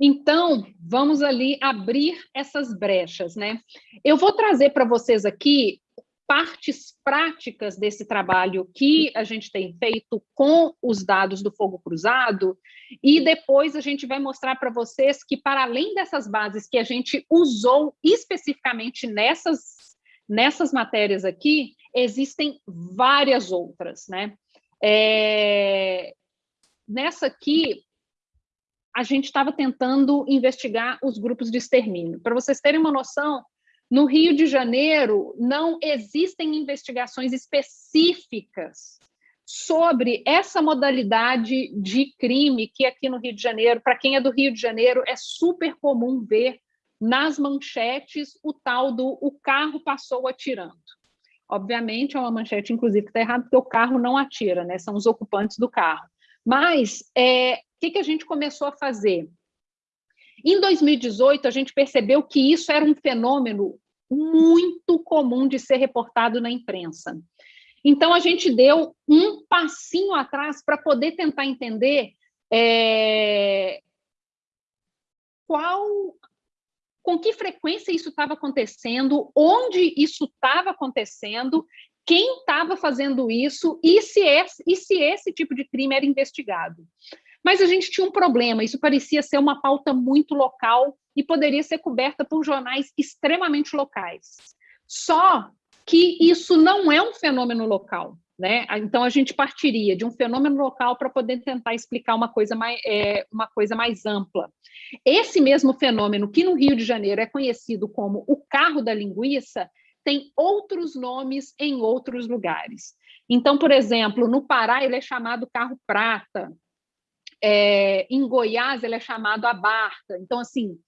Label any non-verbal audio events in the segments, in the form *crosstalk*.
Então, vamos ali abrir essas brechas, né? Eu vou trazer para vocês aqui partes práticas desse trabalho que a gente tem feito com os dados do fogo cruzado, e depois a gente vai mostrar para vocês que, para além dessas bases que a gente usou especificamente nessas, nessas matérias aqui, existem várias outras, né? É... Nessa aqui, a gente estava tentando investigar os grupos de extermínio. Para vocês terem uma noção, no Rio de Janeiro, não existem investigações específicas sobre essa modalidade de crime que aqui no Rio de Janeiro, para quem é do Rio de Janeiro, é super comum ver nas manchetes o tal do o carro passou atirando. Obviamente é uma manchete, inclusive, que está errada, porque o carro não atira, né? são os ocupantes do carro. Mas é, que, que a gente começou a fazer? Em 2018, a gente percebeu que isso era um fenômeno muito comum de ser reportado na imprensa. Então, a gente deu um passinho atrás para poder tentar entender é, qual, com que frequência isso estava acontecendo, onde isso estava acontecendo, quem estava fazendo isso e se, esse, e se esse tipo de crime era investigado. Mas a gente tinha um problema, isso parecia ser uma pauta muito local e poderia ser coberta por jornais extremamente locais. Só que isso não é um fenômeno local. Né? Então, a gente partiria de um fenômeno local para poder tentar explicar uma coisa, mais, é, uma coisa mais ampla. Esse mesmo fenômeno, que no Rio de Janeiro é conhecido como o carro da linguiça, tem outros nomes em outros lugares. Então, por exemplo, no Pará ele é chamado carro prata, é, em Goiás, ele é chamado a barca. Então, assim,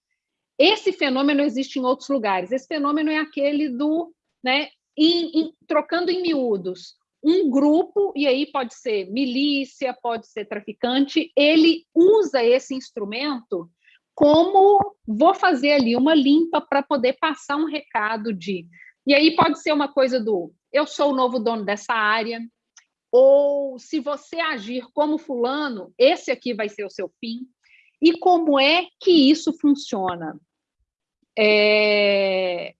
esse fenômeno existe em outros lugares. Esse fenômeno é aquele do, né, em, em, trocando em miúdos, um grupo, e aí pode ser milícia, pode ser traficante, ele usa esse instrumento como vou fazer ali uma limpa para poder passar um recado de. E aí pode ser uma coisa do eu sou o novo dono dessa área, ou se você agir como fulano, esse aqui vai ser o seu fim. E como é que isso funciona? É...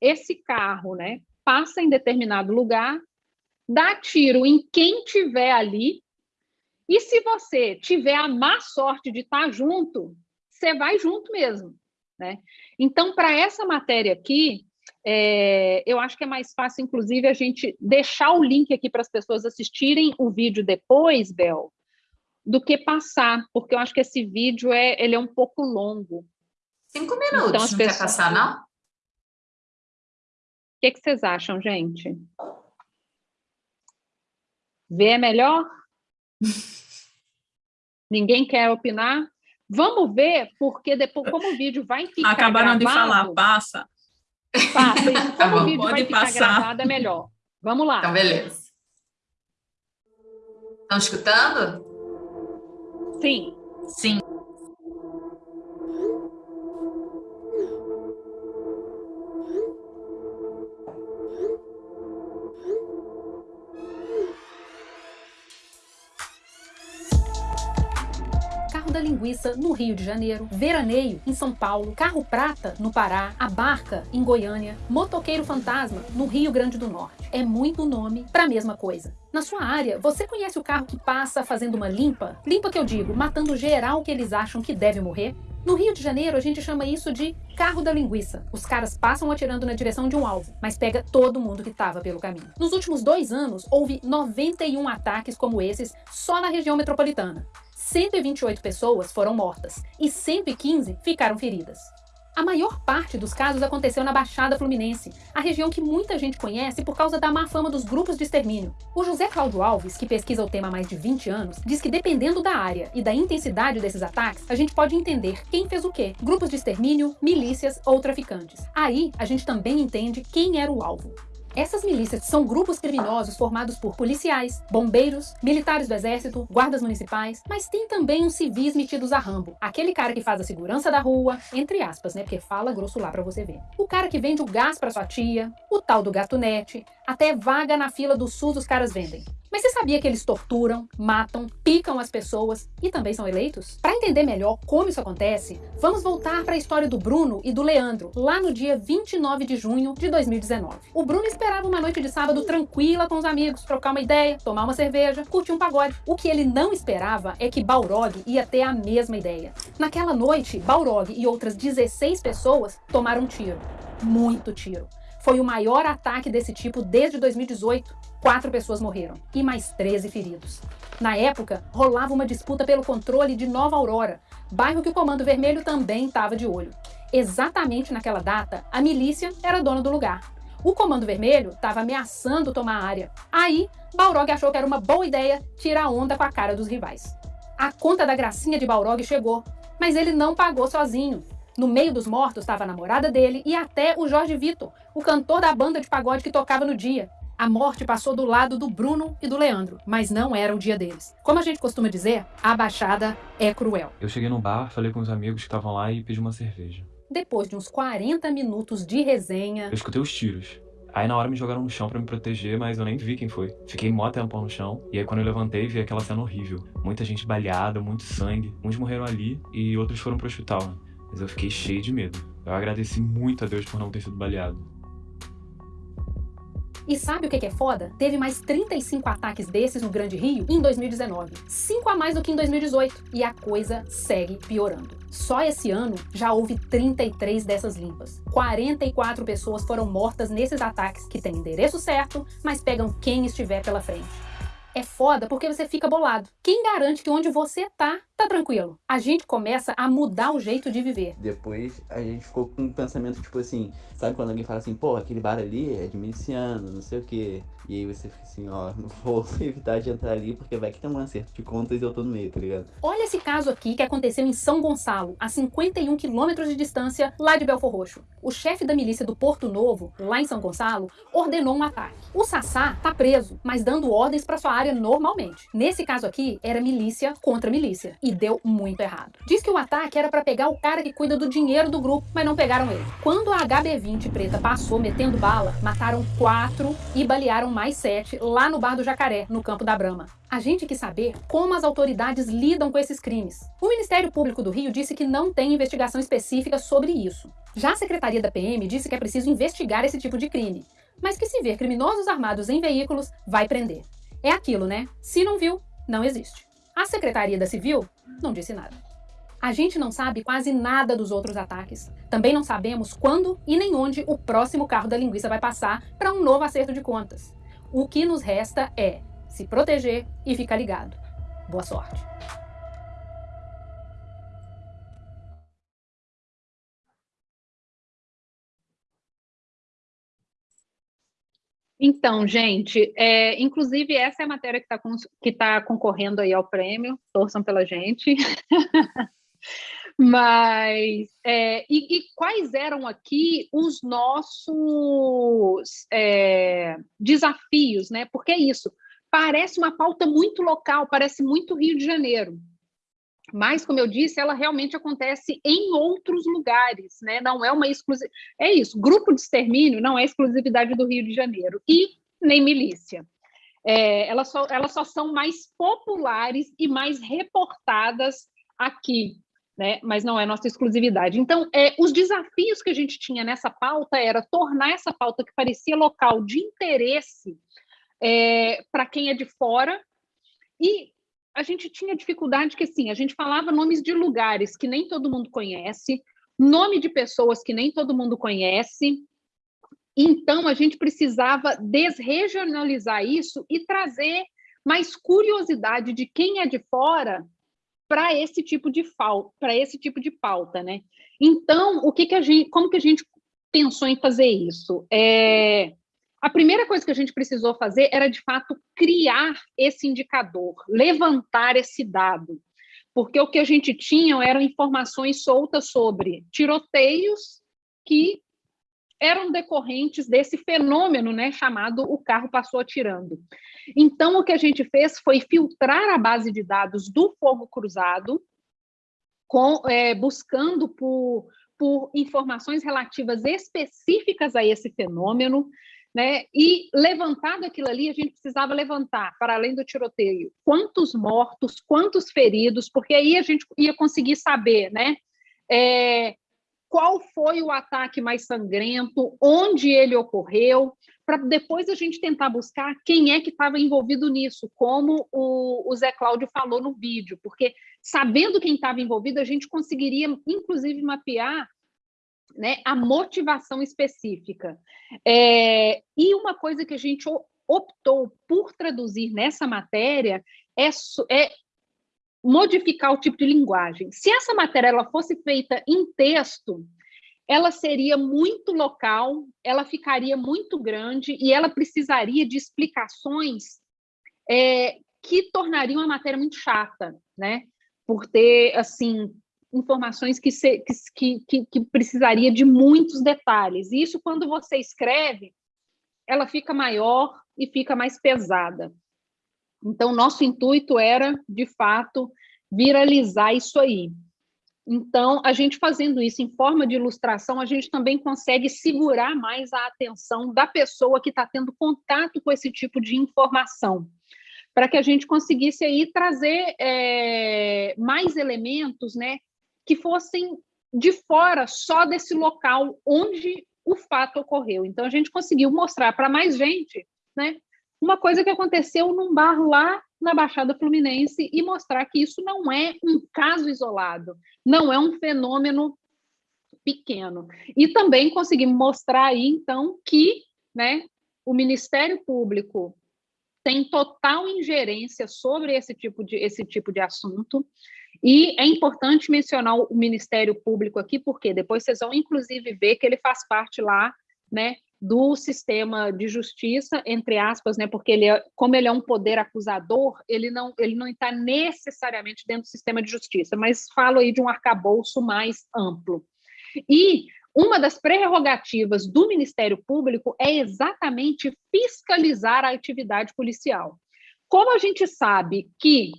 Esse carro né, passa em determinado lugar, dá tiro em quem tiver ali, e se você tiver a má sorte de estar junto, você vai junto mesmo. Né? Então, para essa matéria aqui, é, eu acho que é mais fácil, inclusive, a gente deixar o link aqui para as pessoas assistirem o vídeo depois, Bel, do que passar, porque eu acho que esse vídeo é, ele é um pouco longo. Cinco minutos, então, as não pessoas... quer passar, não? O que, que vocês acham, gente? Ver é melhor? *laughs* Ninguém quer opinar? Vamos ver, porque depois, como o vídeo vai ficar Acabaram gravado, de falar, passa. Passa, tá como o vídeo vai ficar passar. gravado, é melhor. Vamos lá. Então, beleza. Estão escutando? Sim. Sim. Da linguiça no Rio de Janeiro, veraneio em São Paulo, carro prata no Pará, a barca em Goiânia, motoqueiro fantasma no Rio Grande do Norte. É muito nome para a mesma coisa. Na sua área, você conhece o carro que passa fazendo uma limpa? Limpa que eu digo, matando geral que eles acham que deve morrer? No Rio de Janeiro, a gente chama isso de carro da linguiça. Os caras passam atirando na direção de um alvo, mas pega todo mundo que estava pelo caminho. Nos últimos dois anos, houve 91 ataques como esses só na região metropolitana. 128 pessoas foram mortas e 115 ficaram feridas. A maior parte dos casos aconteceu na Baixada Fluminense, a região que muita gente conhece por causa da má fama dos grupos de extermínio. O José Cláudio Alves, que pesquisa o tema há mais de 20 anos, diz que dependendo da área e da intensidade desses ataques, a gente pode entender quem fez o quê, grupos de extermínio, milícias ou traficantes. Aí, a gente também entende quem era o alvo. Essas milícias são grupos criminosos formados por policiais, bombeiros, militares do exército, guardas municipais, mas tem também uns civis metidos a rambo. Aquele cara que faz a segurança da rua, entre aspas, né, porque fala grosso lá pra você ver. O cara que vende o gás pra sua tia, o tal do gatunete, Até vaga na fila do SUS os caras vendem. Mas você sabia que eles torturam, matam, picam as pessoas e também são eleitos? Para entender melhor como isso acontece, vamos voltar para a história do Bruno e do Leandro, lá no dia 29 de junho de 2019. O Bruno esperava uma noite de sábado tranquila com os amigos, trocar uma ideia, tomar uma cerveja, curtir um pagode. O que ele não esperava é que Balrog ia ter a mesma ideia. Naquela noite, Balrog e outras 16 pessoas tomaram um tiro. Muito tiro. Foi o maior ataque desse tipo desde 2018 Quatro pessoas morreram e mais 13 feridos. Na época, rolava uma disputa pelo controle de Nova Aurora, bairro que o Comando Vermelho também estava de olho. Exatamente naquela data, a milícia era dona do lugar. O Comando Vermelho estava ameaçando tomar a área. Aí, Balrog achou que era uma boa ideia tirar onda com a cara dos rivais. A conta da gracinha de Balrog chegou, mas ele não pagou sozinho. No meio dos mortos estava a namorada dele e até o Jorge Vitor, o cantor da banda de pagode que tocava no dia. A morte passou do lado do Bruno e do Leandro, mas não era o dia deles. Como a gente costuma dizer, a Baixada é cruel. Eu cheguei no bar, falei com os amigos que estavam lá e pedi uma cerveja. Depois de uns 40 minutos de resenha... Eu escutei os tiros. Aí na hora me jogaram no chão para me proteger, mas eu nem vi quem foi. Fiquei mó tempão no chão, e aí quando eu levantei vi aquela cena horrível. Muita gente baleada, muito sangue. Uns morreram ali e outros foram pro hospital, né? Mas eu fiquei cheio de medo. Eu agradeci muito a Deus por não ter sido baleado. E sabe o que é foda? Teve mais 35 ataques desses no Grande Rio em 2019. 5 a mais do que em 2018. E a coisa segue piorando. Só esse ano já houve 33 dessas limpas. 44 pessoas foram mortas nesses ataques que têm endereço certo, mas pegam quem estiver pela frente. É foda porque você fica bolado. Quem garante que onde você tá, tá tranquilo? A gente começa a mudar o jeito de viver. Depois a gente ficou com um pensamento tipo assim, sabe quando alguém fala assim, pô, aquele bar ali é de miliciano, não sei o quê. E aí você fica assim, ó, vou *laughs* evitar de entrar ali porque vai que tem um acerto de contas e eu tô no meio, tá ligado? Olha esse caso aqui que aconteceu em São Gonçalo, a 51 quilômetros de distância lá de Belfor Roxo. O chefe da milícia do Porto Novo, lá em São Gonçalo, ordenou um ataque. O Sassá tá preso, mas dando ordens para sua área normalmente. Nesse caso aqui, era milícia contra milícia, e deu muito errado. Diz que o ataque era para pegar o cara que cuida do dinheiro do grupo, mas não pegaram ele. Quando a HB-20 preta passou metendo bala, mataram quatro e balearam mais sete lá no Bar do Jacaré, no Campo da Brama. A gente quer saber como as autoridades lidam com esses crimes. O Ministério Público do Rio disse que não tem investigação específica sobre isso. Já a Secretaria da PM disse que é preciso investigar esse tipo de crime, mas que se ver criminosos armados em veículos, vai prender. É aquilo, né? Se não viu, não existe. A Secretaria da Civil não disse nada. A gente não sabe quase nada dos outros ataques. Também não sabemos quando e nem onde o próximo carro da linguiça vai passar para um novo acerto de contas. O que nos resta é se proteger e ficar ligado. Boa sorte! Então, gente, é, inclusive essa é a matéria que está que tá concorrendo aí ao prêmio, torçam pela gente. *laughs* Mas, é, e, e, quais eram aqui os nossos é, desafios, né? Porque é isso, parece uma pauta muito local, parece muito Rio de Janeiro. Mas, como eu disse, ela realmente acontece em outros lugares, né? Não é uma exclusividade. É isso, grupo de extermínio não é exclusividade do Rio de Janeiro e nem milícia. É, elas, só, elas só são mais populares e mais reportadas aqui né? mas não é nossa exclusividade. Então, é, os desafios que a gente tinha nessa pauta era tornar essa pauta que parecia local de interesse é, para quem é de fora, e a gente tinha dificuldade que, assim, a gente falava nomes de lugares que nem todo mundo conhece, nome de pessoas que nem todo mundo conhece, então a gente precisava desregionalizar isso e trazer mais curiosidade de quem é de fora para esse tipo de para esse tipo de pauta, né? Então, o que que a gente, como que a gente pensou em fazer isso? É, a primeira coisa que a gente precisou fazer era de fato criar esse indicador, levantar esse dado, porque o que a gente tinha eram informações soltas sobre tiroteios que eram decorrentes desse fenômeno né, chamado o carro passou atirando. Então, o que a gente fez foi filtrar a base de dados do fogo cruzado, com, é, buscando por, por informações relativas específicas a esse fenômeno, né? E levantado aquilo ali, a gente precisava levantar, para além do tiroteio, quantos mortos, quantos feridos, porque aí a gente ia conseguir saber, né? É, qual foi o ataque mais sangrento, onde ele ocorreu, para depois a gente tentar buscar quem é que estava envolvido nisso, como o, o, Zé Cláudio falou no vídeo, porque sabendo quem estava envolvido, a gente conseguiria, inclusive, mapear né, a motivação específica. É, e uma coisa que a gente optou por traduzir nessa matéria é, é modificar o tipo de linguagem. Se essa matéria ela fosse feita em texto, ela seria muito local, ela ficaria muito grande e ela precisaria de explicações é, que tornariam a matéria muito chata, né? Por ter, assim, informações que, se, que, que, que precisaria de muitos detalhes. E isso, quando você escreve, ela fica maior e fica mais pesada. Então, nosso intuito era, de fato, viralizar isso aí. Então, a gente fazendo isso em forma de ilustração, a gente também consegue segurar mais a atenção da pessoa que está tendo contato com esse tipo de informação, para que a gente conseguisse aí trazer é, mais elementos, né, que fossem de fora só desse local onde o fato ocorreu. Então, a gente conseguiu mostrar para mais gente, né, uma coisa que aconteceu num bar lá na Baixada Fluminense e mostrar que isso não é um caso isolado, não é um fenômeno pequeno. E também conseguimos mostrar aí, então, que né, o Ministério Público tem total ingerência sobre esse tipo de, esse tipo de assunto, e é importante mencionar o Ministério Público aqui, porque depois vocês vão, inclusive, ver que ele faz parte lá né, do sistema de justiça, entre aspas, né, porque ele é, como ele é um poder acusador, ele não ele não está necessariamente dentro do sistema de justiça, mas falo aí de um arcabouço mais amplo. E uma das prerrogativas do Ministério Público é exatamente fiscalizar a atividade policial. Como a gente sabe que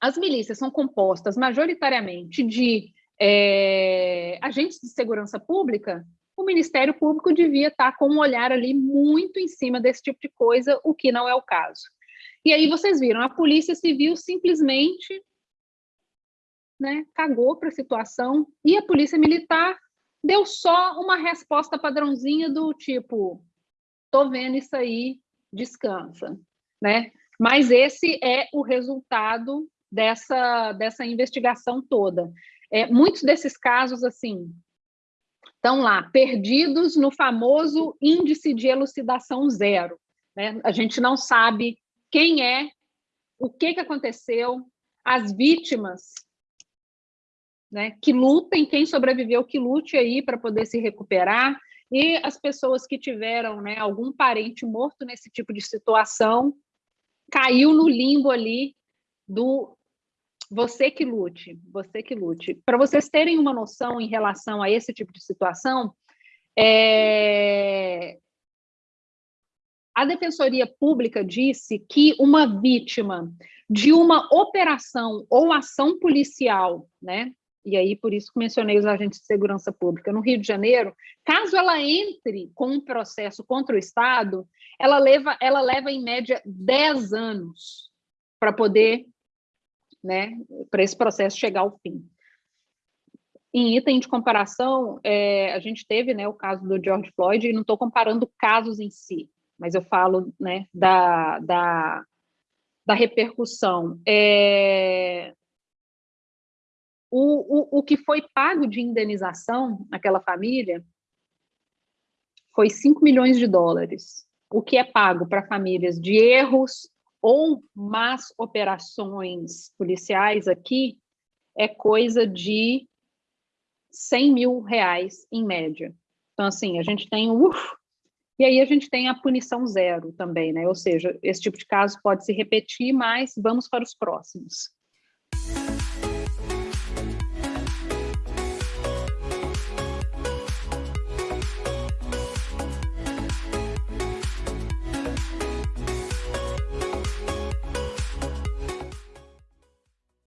as milícias são compostas majoritariamente de é, agentes de segurança pública, o Ministério Público devia estar com um olhar ali muito em cima desse tipo de coisa, o que não é o caso. E aí vocês viram, a Polícia Civil simplesmente né, cagou para a situação e a Polícia Militar deu só uma resposta padrãozinha do tipo, tô vendo isso aí, descansa, né? Mas esse é o resultado dessa, dessa investigação toda. É, muitos desses casos, assim, estão lá, perdidos no famoso índice de elucidação zero. Né? A gente não sabe quem é, o que, que aconteceu, as vítimas né, que lutem, quem sobreviveu que lute aí para poder se recuperar, e as pessoas que tiveram né, algum parente morto nesse tipo de situação, caiu no limbo ali do você que lute, você que lute. Para vocês terem uma noção em relação a esse tipo de situação, é... a Defensoria Pública disse que uma vítima de uma operação ou ação policial, né? E aí, por isso que mencionei os agentes de segurança pública, no Rio de Janeiro, caso ela entre com um processo contra o Estado, ela leva, ela leva em média 10 anos para poder né, para esse processo chegar ao fim. Em item de comparação, é, a gente teve né, o caso do George Floyd, e não estou comparando casos em si, mas eu falo né, da, da, da repercussão. É, o, o, o que foi pago de indenização naquela família foi 5 milhões de dólares. O que é pago para famílias de erros, ou más operações policiais aqui é coisa de 100 mil reais em média. Então, assim, a gente tem uf, e aí a gente tem a punição zero também, né? Ou seja, esse tipo de caso pode se repetir, mas vamos para os próximos.